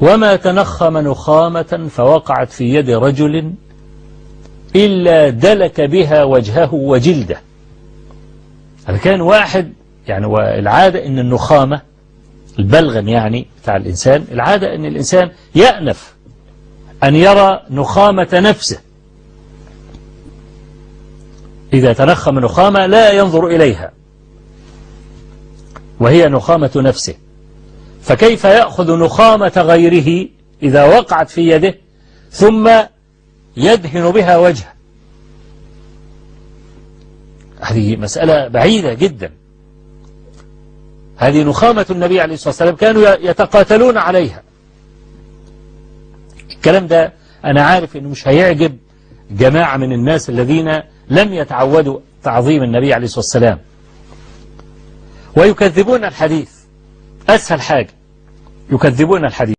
وما تنخم نخامة فوقعت في يد رجل إلا دلك بها وجهه وجلده. هذا كان واحد يعني والعادة إن النخامة البلغم يعني بتاع الإنسان العادة إن الإنسان يأنف أن يرى نخامة نفسه. إذا تنخم نخامة لا ينظر إليها وهي نخامة نفسه. فكيف يأخذ نخامة غيره إذا وقعت في يده ثم يدهن بها وجهه؟ هذه مسألة بعيدة جدا. هذه نخامة النبي عليه الصلاة والسلام كانوا يتقاتلون عليها. الكلام ده أنا عارف أنه مش هيعجب جماعة من الناس الذين لم يتعودوا تعظيم النبي عليه الصلاة والسلام. ويكذبون الحديث. أسهل حاجة. يكذبون الحديث.